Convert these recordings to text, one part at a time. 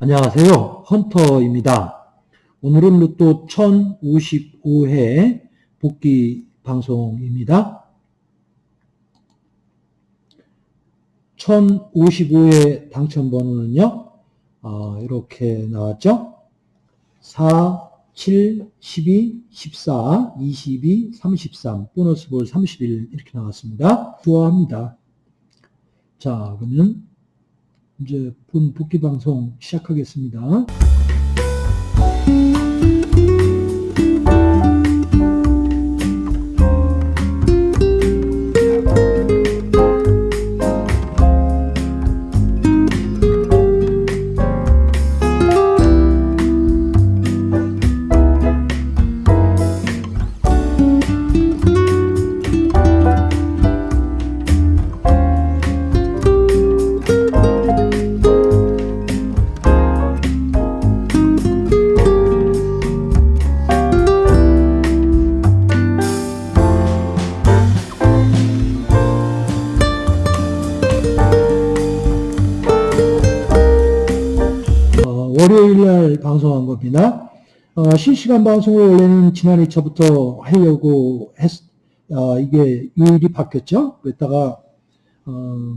안녕하세요. 헌터입니다. 오늘은 로또 1055회 복귀 방송입니다. 1055회 당첨번호는요, 어, 이렇게 나왔죠? 4, 7, 12, 14, 22, 33, 보너스 볼 31 이렇게 나왔습니다. 좋아합니다. 자, 그러면 이제 본 복귀 방송 시작하겠습니다. 월요일 날 방송한 겁니다. 어, 실시간 방송을 원래는 지난 2차부터 하려고 했, 어, 이게 요일이 바뀌었죠. 그랬다가, 어,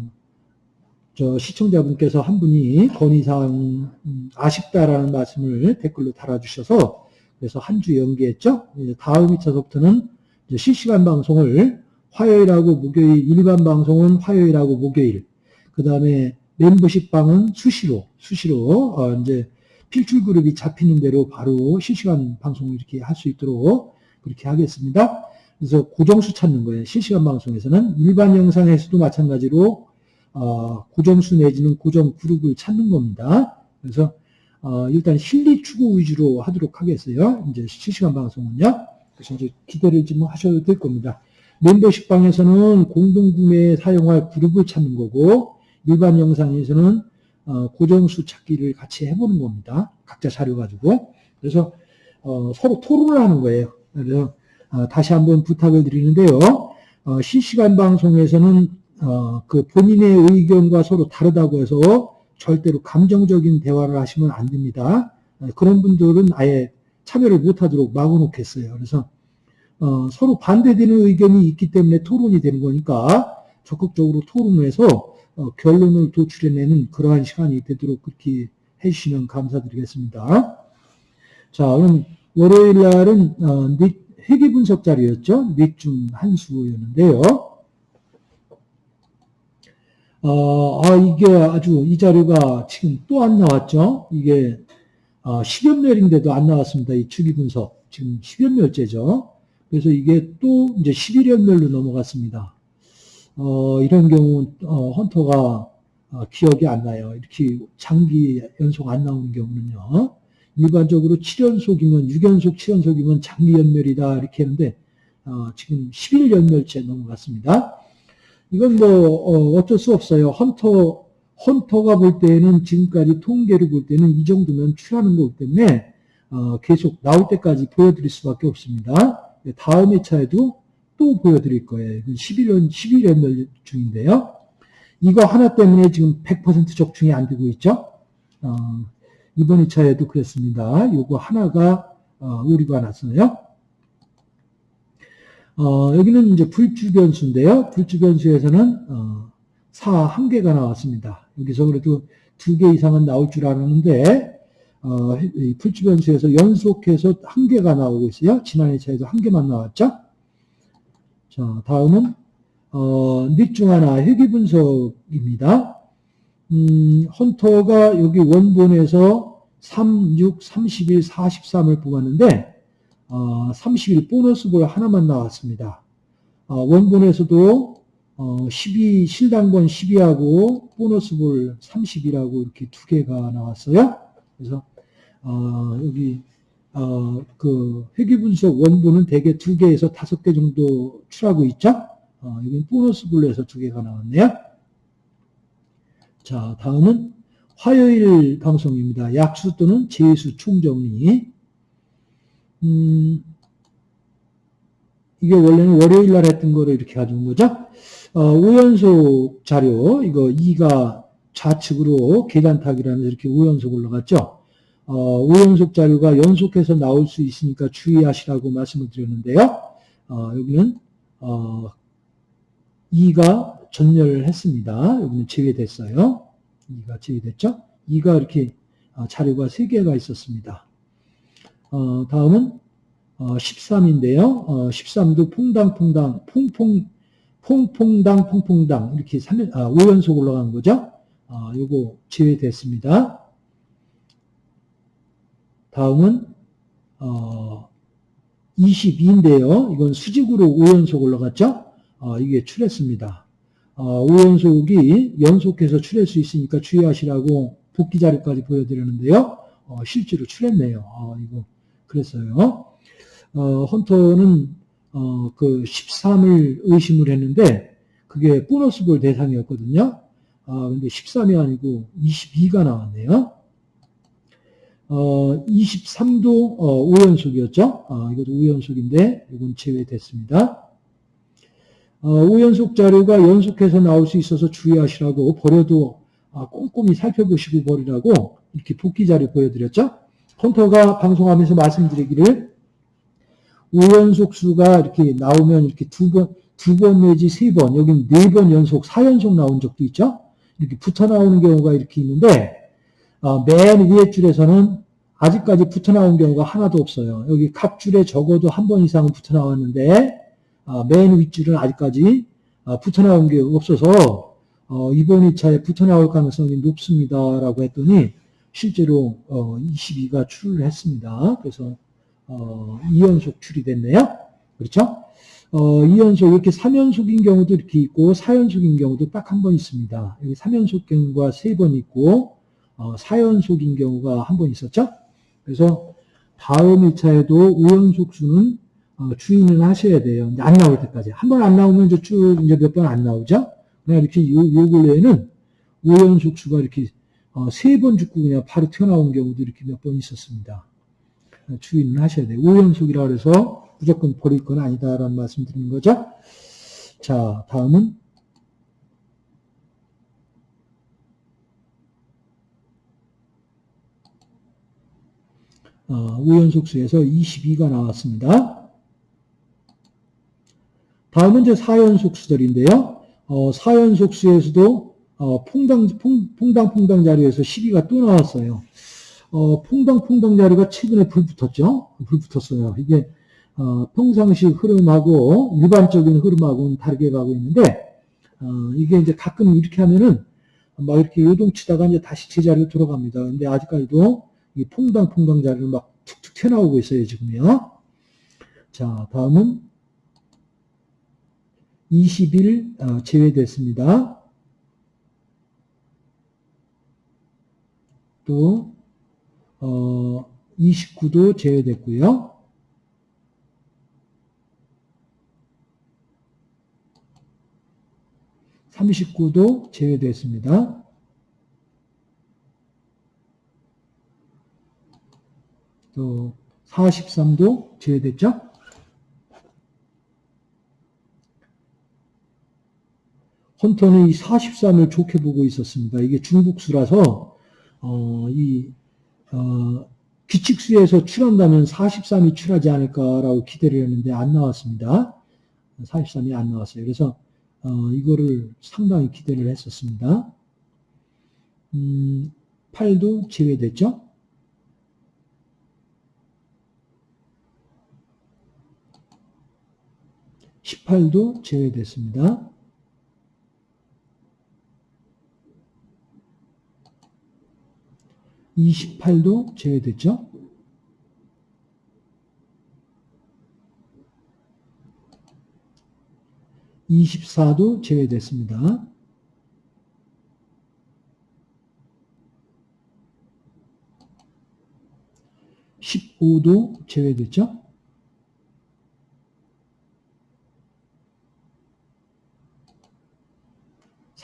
저 시청자분께서 한 분이 건의사항 음, 아쉽다라는 말씀을 댓글로 달아주셔서 그래서 한 주 연기했죠. 다음 2차서부터는 이제 실시간 방송을 화요일하고 목요일, 일반 방송은 화요일하고 목요일, 그 다음에 멤버십 방은 수시로, 수시로, 어, 이제 필출 그룹이 잡히는 대로 바로 실시간 방송을 이렇게 할 수 있도록 그렇게 하겠습니다. 그래서 고정수 찾는 거예요. 실시간 방송에서는 일반 영상에서도 마찬가지로 어, 고정수 내지는 고정 그룹을 찾는 겁니다. 그래서 어, 일단 실리 추구 위주로 하도록 하겠어요. 이제 실시간 방송은요. 그래서 이제 기대를 좀 하셔도 될 겁니다. 멤버십 방에서는 공동구매에 사용할 그룹을 찾는 거고 일반 영상에서는 어, 고정수 찾기를 같이 해보는 겁니다. 각자 자료 가지고. 그래서 어, 서로 토론을 하는 거예요. 그래서 어, 다시 한번 부탁을 드리는데요. 어, 실시간 방송에서는 어, 그 본인의 의견과 서로 다르다고 해서 절대로 감정적인 대화를 하시면 안 됩니다. 어, 그런 분들은 아예 참여를 못하도록 막아놓겠어요. 그래서 어, 서로 반대되는 의견이 있기 때문에 토론이 되는 거니까 적극적으로 토론을 해서 어, 결론을 도출해내는 그러한 시간이 되도록 그렇게 해주시면 감사드리겠습니다. 자, 그럼 월요일 날은 어, 넷, 회계 분석 자리였죠. 넷중한 수였는데요. 어, 아, 이게 아주 이 자료가 지금 또 안 나왔죠. 이게 어, 10연멸인데도 안 나왔습니다. 이 주기 분석. 지금 10연멸째죠. 그래서 이게 또 이제 11연멸로 넘어갔습니다. 어, 이런 경우 어, 헌터가 어, 기억이 안 나요. 이렇게 장기 연속 안 나오는 경우는요. 일반적으로 7연속이면 6연속 7연속이면 장기 연멸이다 이렇게 했는데 어, 지금 11연멸째 넘어갔습니다. 이건 뭐 어, 쩔수 없어요. 헌터 헌터가 볼 때는 지금까지 통계를 볼 때는 이 정도면 출하는 거기 때문에 어, 계속 나올 때까지 보여드릴 수밖에 없습니다. 다음 회차에도 또 보여드릴 거예요. 11년, 11연멸 중인데요. 이거 하나 때문에 지금 100% 적중이 안 되고 있죠. 어, 이번 2차에도 그랬습니다. 요거 하나가 어, 오류가 났어요. 어, 여기는 이제 불주변수인데요. 불주변수에서는 어, 4한 개가 나왔습니다. 여기서 그래도 두개 이상은 나올 줄 알았는데 어, 이 불주변수에서 연속해서 한 개가 나오고 있어요. 지난 2차에도 한 개만 나왔죠. 자, 다음은 어, 넷중 하나 회귀 분석입니다. 음, 헌터가 여기 원본에서 3, 6, 31, 43을 뽑았는데 어, 31 보너스 볼 하나만 나왔습니다. 어, 원본에서도 어, 12 실당번 12하고 보너스 볼 30이라고 이렇게 두 개가 나왔어요. 그래서 어, 여기 어, 그 회귀 분석 원본은 대개 두 개에서 다섯 개 정도 출하고 있죠. 어, 여기 보너스 블루에서 두 개가 나왔네요. 자, 다음은 화요일 방송입니다. 약수 또는 재수 총정리. 음, 이게 원래는 월요일 날 했던 거를 이렇게 가져온 거죠. 어, 우연속 자료, 이거 2가 좌측으로 계단타기라면서 이렇게 우연속 올라갔죠. 어, 우연속 자료가 연속해서 나올 수 있으니까 주의하시라고 말씀을 드렸는데요. 어, 여기는 어, 2가 전멸을 했습니다. 여기는 제외됐어요. 2가 제외됐죠. 2가 이렇게 어, 자료가 3개가 있었습니다. 어, 다음은 어, 13인데요. 어, 13도 퐁당퐁당, 퐁퐁, 퐁퐁당, 퐁퐁당 이렇게 3, 아, 5연속 올라간 거죠. 아, 요거 제외됐습니다. 다음은 어, 22인데요. 이건 수직으로 5연속 올라갔죠. 어, 이게 출했습니다. 어, 5연속이 연속해서 출할 수 있으니까 주의하시라고 복귀 자료까지 보여드렸는데요. 어, 실제로 출했네요. 어, 이거 그랬어요. 어, 헌터는 어, 그 13을 의심을 했는데 그게 보너스 볼 대상이었거든요. 아, 근데 13이 아니고 22가 나왔네요. 어, 23도 어, 5연속이었죠. 아, 이것도 5연속인데 이건 제외됐습니다. 어, 5연속 자료가 연속해서 나올 수 있어서 주의하시라고 버려도 아, 꼼꼼히 살펴보시고 버리라고 이렇게 복귀 자료 보여드렸죠. 컴퓨터가 방송하면서 말씀드리기를 5연속 수가 이렇게 나오면 이렇게 두 번, 두 번 내지 세 번, 여기는 네번 연속, 4연속 나온 적도 있죠. 이렇게 붙어 나오는 경우가 이렇게 있는데, 어, 맨 위에 줄에서는 아직까지 붙어 나온 경우가 하나도 없어요. 여기 각 줄에 적어도 한 번 이상은 붙어 나왔는데, 어, 맨 윗줄은 아직까지 어, 붙어 나온 게 없어서, 어, 이번 2차에 붙어 나올 가능성이 높습니다라고 했더니, 실제로 22가 출을 했습니다. 그래서 2연속 출이 됐네요. 그렇죠? 어, 2연속 이렇게 3연속인 경우도 이렇게 있고 4연속인 경우도 딱 한 번 있습니다. 여기 3연속 경우가 3번 있고 어, 4연속인 경우가 한 번 있었죠. 그래서 다음 1차에도 5연속 수는 어, 하셔야 돼요. 안 나올 때까지. 한 번 안 나오면 쭉 이제 몇 번 안 나오죠. 그냥 이렇게 요, 요 근래에는 5연속 수가 이렇게 어, 세번 죽고 그냥 바로 튀어나온 경우도 이렇게 몇 번 있었습니다. 주의는 하셔야 돼요. 5연속이라 그래서 무조건 버릴 건 아니다라는 말씀 드리는 거죠. 자, 다음은 어, 우연속수에서 22가 나왔습니다. 다음은 이제 4연속수들인데요. 어, 4연속수에서도 어, 퐁당, 퐁, 퐁당, 자리에서 12가 또 나왔어요. 어, 퐁당, 퐁당 자리가 최근에 불 붙었죠? 불 붙었어요. 이게 어, 평상시 흐름하고 일반적인 흐름하고는 다르게 가고 있는데 어, 이게 이제 가끔 이렇게 하면은 막 이렇게 요동치다가 이제 다시 제자리로 들어갑니다. 근데 아직까지도 이 퐁당퐁당 자리를 막 툭툭 튀어나오고 있어요, 지금요. 자, 다음은 20일 어, 제외됐습니다. 또 어, 29도 제외됐고요. 39도 제외됐습니다. 또 43도 제외됐죠? 헌터는 이 43을 좋게 보고 있었습니다. 이게 중국수라서 어, 이 어, 규칙수에서 출한다면 43이 출하지 않을까라고 기대를 했는데 안 나왔습니다. 43이 안 나왔어요. 그래서 어, 이거를 상당히 기대를 했었습니다. 음, 8도 제외됐죠? (18도) 제외됐습니다. (28도) 제외됐죠? 24도 제외됐습니다. (15도) 제외됐죠?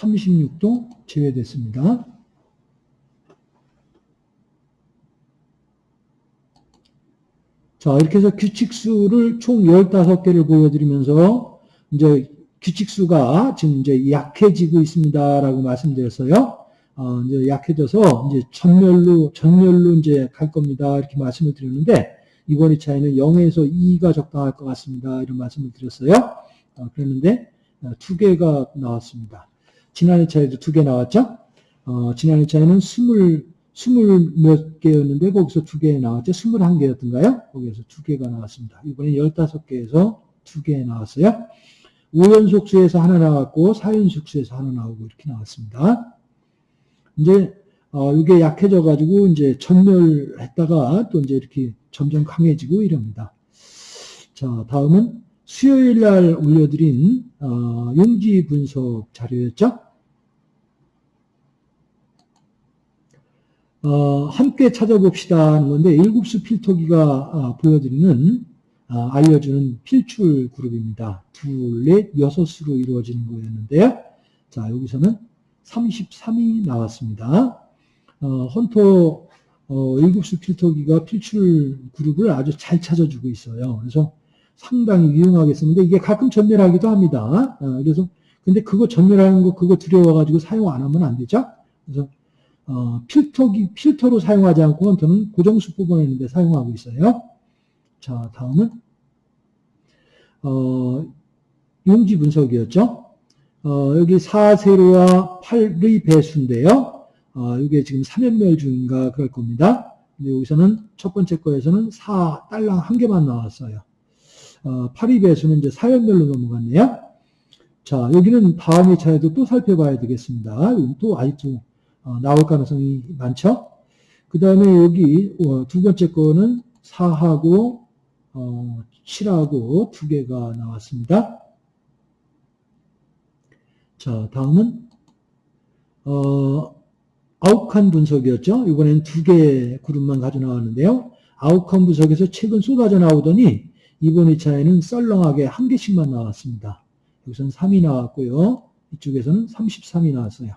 36도 제외됐습니다. 자 이렇게 해서 규칙수를 총 15개를 보여드리면서 이제 규칙수가 지금 이제 약해지고 있습니다라고 말씀드렸어요. 어, 이제 약해져서 이제 전멸로 전멸로 이제 갈 겁니다 이렇게 말씀을 드렸는데 이번의 차이는 0에서 2가 적당할 것 같습니다 이런 말씀을 드렸어요. 어, 그랬는데 어, 2개가 나왔습니다. 지난 2차에도 두 개 나왔죠? 어, 지난 2차에는 20, 20몇 개였는데, 거기서 두 개 나왔죠? 21개였던가요? 거기에서 두 개가 나왔습니다. 이번에 15개에서 두 개 나왔어요. 5연속수에서 하나 나왔고, 4연속수에서 하나 나오고, 이렇게 나왔습니다. 이제 어, 이게 약해져 가지고 이제 전멸했다가 또 이제 이렇게 점점 강해지고 이럽니다. 자, 다음은 수요일 날 올려드린 어, 용지 분석 자료였죠. 어, 함께 찾아봅시다 하는 건데 일곱수 필터기가 어, 보여드리는 어, 알려주는 필출 그룹입니다. 둘, 넷, 여섯 수로 이루어지는 거였는데요. 자, 여기서는 33이 나왔습니다. 어, 헌터 어, 일곱수 필터기가 필출 그룹을 아주 잘 찾아주고 있어요. 그래서 상당히 유용하게 쓰는데 이게 가끔 전멸하기도 합니다. 어, 그래서 근데 그거 전멸하는 거 그거 두려워가지고 사용 안 하면 안 되죠. 그래서 어, 필터기 필터로 사용하지 않고 헌터는 고정수 뽑아내는데 사용하고 있어요. 자 다음은 어, 용지 분석이었죠. 어, 여기 4세로와 8의 배수인데요. 어, 이게 지금 3연멸 중인가 그럴 겁니다. 근데 여기서는 첫 번째 거에서는 4 딸랑 한 개만 나왔어요. 어, 8의 배수는 이제 4연멸로 넘어갔네요. 자, 여기는 다음 2차에도 또 살펴봐야 되겠습니다. 또 아직도 어, 나올 가능성이 많죠. 그 다음에 여기 어, 두 번째 거는 4하고 7하고 두 개가 나왔습니다. 자, 다음은 어, 아웃칸 분석이었죠. 이번엔 두 개의 그룹만 가져 나왔는데요. 아웃칸 분석에서 최근 쏟아져 나오더니 이번 2차에는 썰렁하게 한 개씩만 나왔습니다. 여기서는 3이 나왔고요. 이쪽에서는 33이 나왔어요.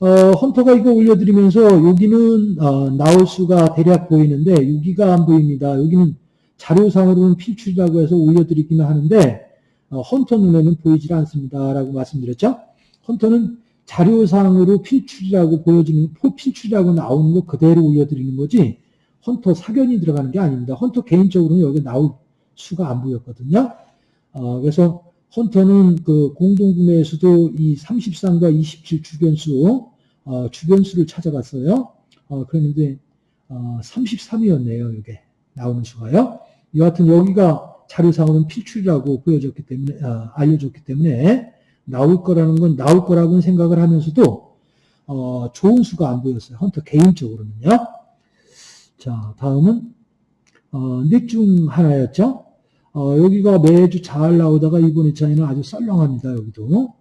어, 헌터가 이거 올려드리면서 여기는 어, 나올 수가 대략 보이는데 여기가 안 보입니다. 여기는 자료상으로는 필출이라고 해서 올려드리기는 하는데 어, 헌터 눈에는 보이질 않습니다. 라고 말씀드렸죠. 헌터는 자료상으로 필출이라고 보여지는, 필출이라고 나오는 거 그대로 올려드리는 거지, 헌터 사견이 들어가는 게 아닙니다. 헌터 개인적으로는 여기 나올 수가 안 보였거든요. 어, 그래서 헌터는 그 공동구매에서도 이 33과 27 주변수, 어, 주변수를 찾아갔어요. 어, 그랬는데, 어, 33이었네요, 이게. 나오는 수가요. 여하튼 여기가 자료상으로는 필출이라고 보여졌기 때문에 아, 알려졌기 때문에 나올 거라는 건 나올 거라고는 생각을 하면서도 어, 좋은 수가 안 보였어요. 헌터 개인적으로는요. 자, 다음은 어, 넷중 하나였죠. 어, 여기가 매주 잘 나오다가 이번 2차에는 아주 썰렁합니다. 여기도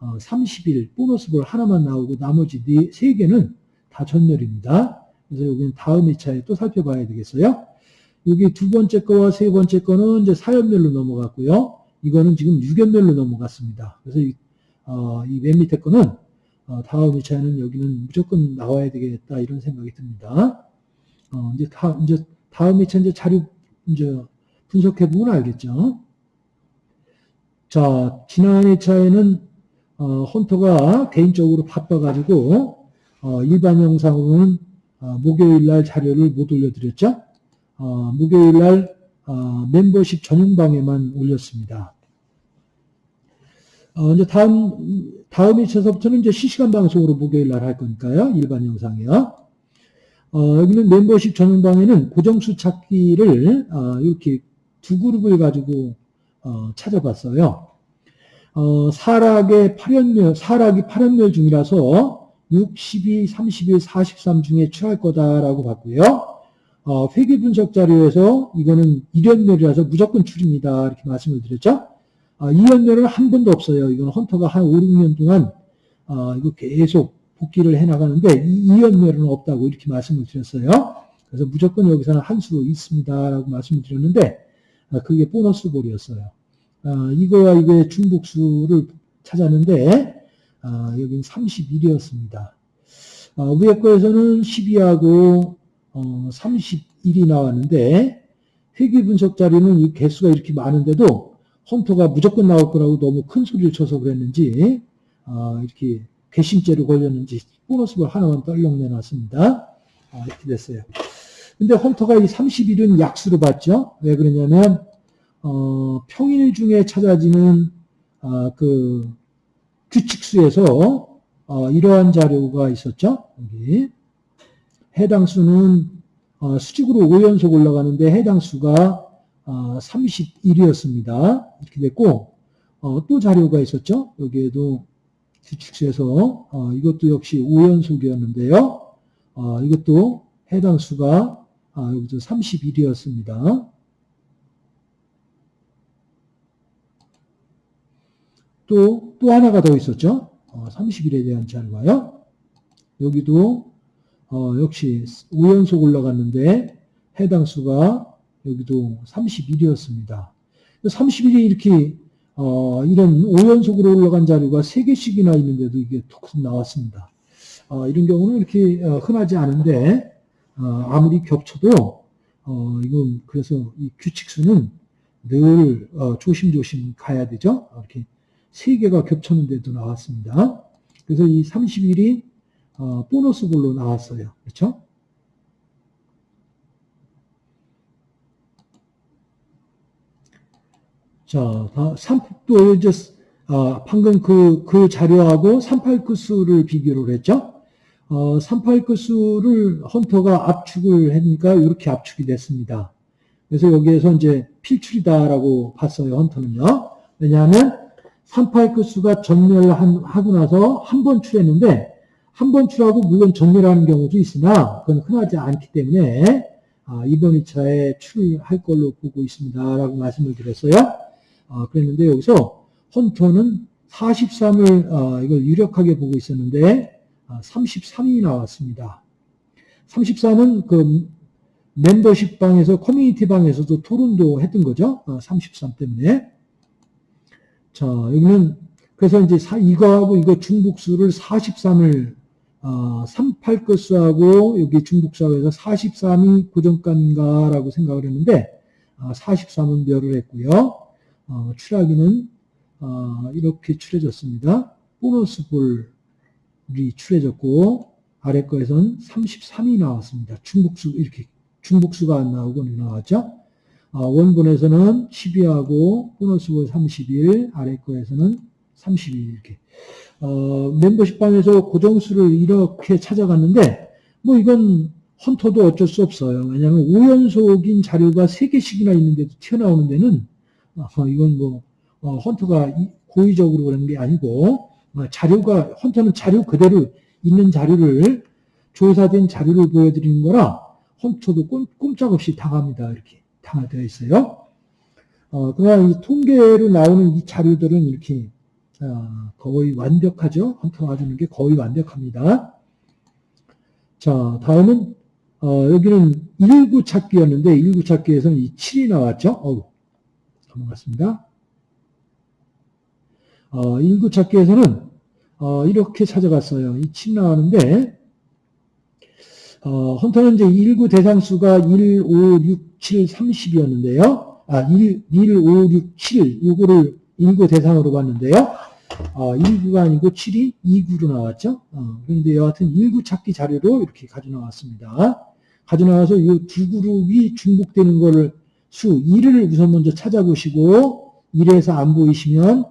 어, 30일 보너스볼 하나만 나오고 나머지 네, 3개는 다 전멸입니다. 그래서 여기는 다음 2차에 또 살펴봐야 되겠어요. 여기 두 번째 거와 세 번째 거는 이제 사연별로 넘어갔고요. 이거는 지금 유견별로 넘어갔습니다. 그래서 이, 어, 이맨 밑에 거는 어, 다음 2차에는 여기는 무조건 나와야 되겠다 이런 생각이 듭니다. 어, 이제 다, 이제 다음 2차 이제 자료 이제 분석해 보면 알겠죠. 자, 지난 2차에는 어, 헌터가 개인적으로 바빠가지고 어, 일반 영상으로는 어, 목요일 날 자료를 못 올려드렸죠. 어, 목요일 날 어, 멤버십 전용방에만 올렸습니다. 어, 이제 다음, 다음 2차서부터는 이제 실시간 방송으로 목요일 날 할 거니까요. 일반 영상이요. 어, 여기는 멤버십 전용방에는 고정수 찾기를, 어, 이렇게 두 그룹을 가지고, 어, 찾아봤어요. 어, 사락의 8연멸, 사락이 8연멸 중이라서 62, 31, 43 중에 취할 거다라고 봤고요. 어, 회계 분석 자료에서 이거는 1연멸이라서 무조건 출입니다. 이렇게 말씀을 드렸죠. 어, 2연멸은 한 번도 없어요. 이건 헌터가 한 5, 6년 동안 어, 이거 계속 복귀를 해나가는데 2연멸은 없다고 이렇게 말씀을 드렸어요. 그래서 무조건 여기서는 한 수 있습니다. 라고 말씀을 드렸는데 어, 그게 보너스 볼이었어요. 어, 이거와 이거의 중복수를 찾았는데 어, 여기는 31이었습니다. 위에 거에서는 12하고 어, 31이 나왔는데 회귀 분석 자료는 이 개수가 이렇게 많은데도 헌터가 무조건 나올 거라고 너무 큰 소리를 쳐서 그랬는지 아, 이렇게 괘씸죄로 걸렸는지 보너스볼 하나만 떨렁 내놨습니다. 아, 이렇게 됐어요. 근데 헌터가 이 30일은 약수로 봤죠. 왜 그러냐면 어, 평일 중에 찾아지는 아, 그 규칙수에서 어, 이러한 자료가 있었죠. 여기 해당 수는 어, 수직으로 5연속 올라가는데 해당 수가 어, 31이었습니다. 이렇게 됐고 어, 또 자료가 있었죠. 여기에도 규칙수에서 어, 이것도 역시 5연속이었는데요. 어, 이것도 해당 수가 아, 여기도 31이었습니다. 또, 또 하나가 더 있었죠. 어, 30일에 대한 자료가요. 여기도 어, 역시 5연속 올라갔는데 해당 수가 여기도 31이었습니다. 30일이 이렇게 어, 이런 5연속으로 올라간 자료가 3개씩이나 있는데도 이게 톡 나왔습니다. 어, 이런 경우는 이렇게 어, 흔하지 않은데 어, 아무리 겹쳐도 어, 이건 그래서 이 규칙수는 늘 어, 조심조심 가야 되죠. 이렇게 세 개가 겹쳤는데도 나왔습니다. 그래서 이 30일이 어, 보너스 볼로 나왔어요. 그렇죠? 자, 다, 3, 또 이제, 아, 방금 그, 그 자료하고 38끝수를 비교를 했죠? 어, 38끝수를 헌터가 압축을 하니까 이렇게 압축이 됐습니다. 그래서 여기에서 이제 필출이다라고 봤어요, 헌터는요. 왜냐하면 38끝수가 전멸하고 나서 한 번 출했는데, 한 번 출하고 물론 전멸하는 경우도 있으나, 그건 흔하지 않기 때문에, 아, 이번 2차에 출할 걸로 보고 있습니다. 라고 말씀을 드렸어요. 아, 그랬는데 여기서 헌터는 43을 아, 이걸 유력하게 보고 있었는데 아, 33이 나왔습니다. 33은 그 멤버십 방에서 커뮤니티 방에서도 토론도 했던 거죠. 33 아, 때문에. 자, 여기는 그래서 이제 이거하고 이거 중복수를 43을 어, 38끝수하고 여기 중복수하고 해서 43이 고정가인가라고 생각을 했는데 43은 멸을 했고요. 어, 추락기는 어, 이렇게 추려졌습니다. 보너스 볼 이 추려졌고 아래 거에선 33이 나왔습니다. 중복수 이렇게 중복수가 안 나오고 나왔죠. 어, 원본에서는 12하고 보너스 볼 31, 아래 거에서는 32 이렇게 어, 멤버십 방에서 고정수를 이렇게 찾아갔는데 뭐 이건 헌터도 어쩔 수 없어요. 왜냐하면 5연속인 자료가 3개씩이나 있는데도 튀어나오는 데는 어, 이건 뭐 어, 헌터가 고의적으로 그런 게 아니고 어, 자료가 헌터는 자료 그대로 있는 자료를 조사된 자료를 보여드리는 거라 헌터도 꼼, 짝없이 당합니다. 이렇게 당하되어 있어요. 어, 그러나 이 통계로 나오는 이 자료들은 이렇게 어, 거의 완벽하죠. 헌터가 주는 게 거의 완벽합니다. 자, 다음은 어, 여기는 19 찾기였는데 19 찾기에서는 이 7이 나왔죠. 어우, 넘어갔습니다. 어, 인구 찾기에서는 어, 이렇게 찾아갔어요. 이 침 나왔는데 어, 헌터는 이제 1구 대상수가 1, 5, 6, 7, 30이었는데요. 아, 1, 1, 5, 6, 7 이거를 1구 대상으로 봤는데요. 어, 1구가 아니고 7이 2구로 나왔죠. 어, 그런데 여하튼 1구 찾기 자료로 이렇게 가져 나왔습니다. 가져 나와서 이 두 그룹이 중복되는 거를 수 1을 우선 먼저 찾아보시고 1에서 안 보이시면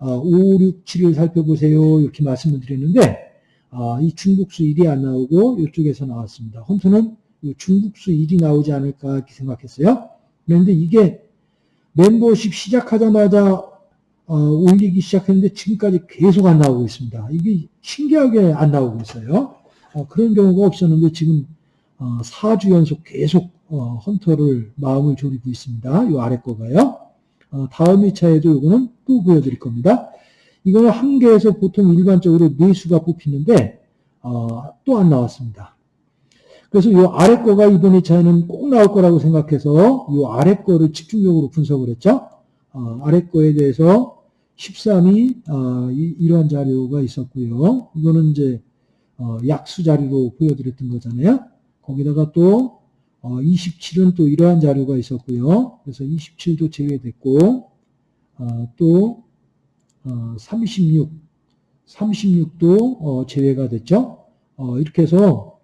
5, 6, 7을 살펴보세요. 이렇게 말씀을 드렸는데 아, 이 중국수 1이 안 나오고 이쪽에서 나왔습니다. 헌터는 중국수 1이 나오지 않을까 이렇게 생각했어요. 그런데 이게 멤버십 시작하자마자 어, 올리기 시작했는데 지금까지 계속 안 나오고 있습니다. 이게 신기하게 안 나오고 있어요. 어, 그런 경우가 없었는데 지금 어, 4주 연속 계속 어, 헌터를 마음을 졸이고 있습니다. 이 아래 거가요. 어, 다음 2차에도 이거는 또 보여드릴 겁니다. 이거는 한 개에서 보통 일반적으로 네 수가 뽑히는데 어, 또 안 나왔습니다. 그래서 이 아래 거가 이번 2차에는 꼭 나올 거라고 생각해서 이 아래 거를 집중적으로 분석을 했죠. 어, 아래 거에 대해서 13이 어, 이, 러한 자료가 있었고요. 이거는 이제 어, 약수 자료로 보여드렸던 거잖아요. 거기다가 또 어, 27은 또 이러한 자료가 있었고요. 그래서 27도 제외됐고, 어, 또, 어, 36, 36도 어, 제외가 됐죠. 어, 이렇게 해서,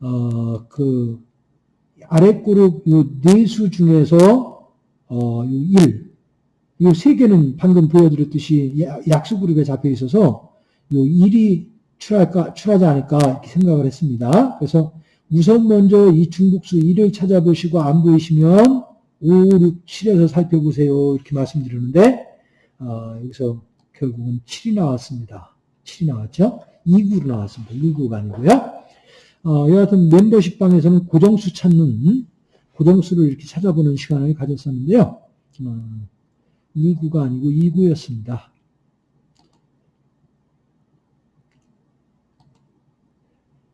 어, 그, 아래 그룹 요 네수 중에서, 어, 요 1, 요세 개는 방금 보여드렸듯이 야- 약수 그룹에 잡혀 있어서 요 1이 출할까, 출하지 않을까 생각을 했습니다. 그래서 우선 먼저 이 중복수 1을 찾아보시고 안 보이시면 5, 6, 7에서 살펴보세요. 이렇게 말씀드리는데, 어, 여기서 결국은 7이 나왔습니다. 7이 나왔죠? 2구로 나왔습니다. 1구가 아니고요. 어, 여하튼 멤버십 방에서는 고정수 찾는, 고정수를 이렇게 찾아보는 시간을 가졌었는데요. 어, 1구가 아니고 2구였습니다.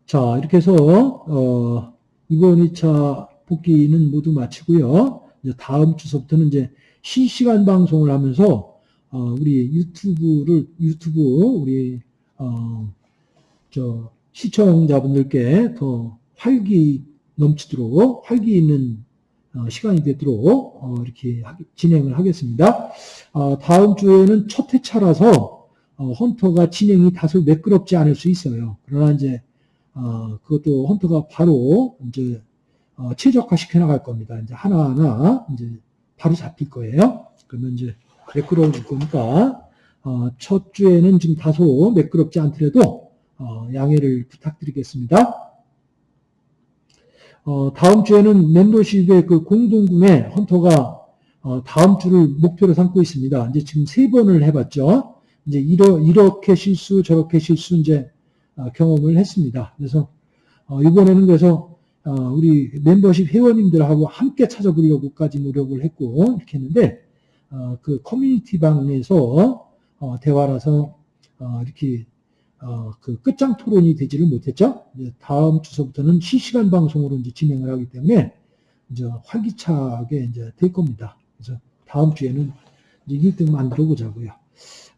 자, 이렇게 해서, 어, 이번 2차 복귀는 모두 마치고요. 이제 다음 주서부터는 이제 실시간 방송을 하면서, 어, 우리 유튜브를, 유튜브, 우리, 어, 저, 시청자분들께 더 활기 넘치도록, 활기 있는 어, 시간이 되도록, 어, 이렇게 하- 진행을 하겠습니다. 어, 다음 주에는 첫 회차라서, 어, 헌터가 진행이 다소 매끄럽지 않을 수 있어요. 그러나 이제, 어, 그것도 헌터가 바로 이제 어, 최적화 시켜 나갈 겁니다. 이제 하나하나 이제 바로 잡힐 거예요. 그러면 이제 매끄러워질 거니까 어, 첫 주에는 지금 다소 매끄럽지 않더라도 어, 양해를 부탁드리겠습니다. 어, 다음 주에는 멤버십의 그 공동구매 헌터가 어, 다음 주를 목표로 삼고 있습니다. 이제 지금 세 번을 해봤죠. 이제 이러, 이렇게 실수 저렇게 실수 이제 어, 경험을 했습니다. 그래서 어, 이번에는 그래서 어, 우리 멤버십 회원님들하고 함께 찾아보려고까지 노력을 했고 이렇게 했는데 어, 그 커뮤니티 방에서 어, 대화라서 어, 이렇게 어, 그 끝장 토론이 되지를 못했죠. 다음 주서부터는 실시간 방송으로 이제 진행을 하기 때문에 이제 활기차게 이제 될 겁니다. 그래서 다음 주에는 이제 1등 만들어 보자고요.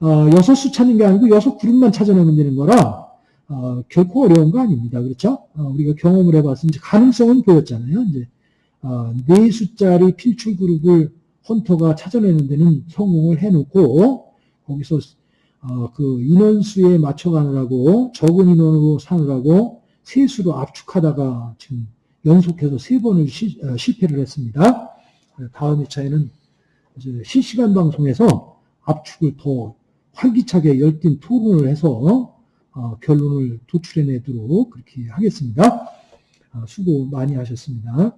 어, 여섯 수 찾는 게 아니고 여섯 그룹만 찾아내면 되는 거라 어, 결코 어려운 거 아닙니다. 그렇죠? 어, 우리가 경험을 해봐서 이제 가능성은 보였잖아요. 이제 어, 네 숫자리 필출 그룹을 헌터가 찾아내는 데는 성공을 해놓고 거기서 어, 그 인원수에 맞춰가느라고 적은 인원으로 사느라고 세수로 압축하다가 지금 연속해서 세 번을 시- 어, 실패를 했습니다. 다음 회차에는 이제 실시간 방송에서 압축을 더 활기차게 열띤 토론을 해서 어, 결론을 도출해내도록 그렇게 하겠습니다. 어, 수고 많이 하셨습니다.